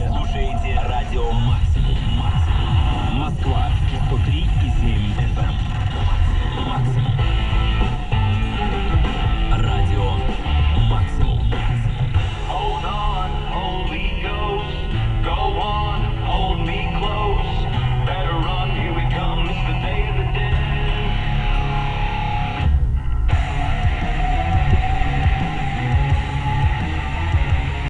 слушаете радио Максимум.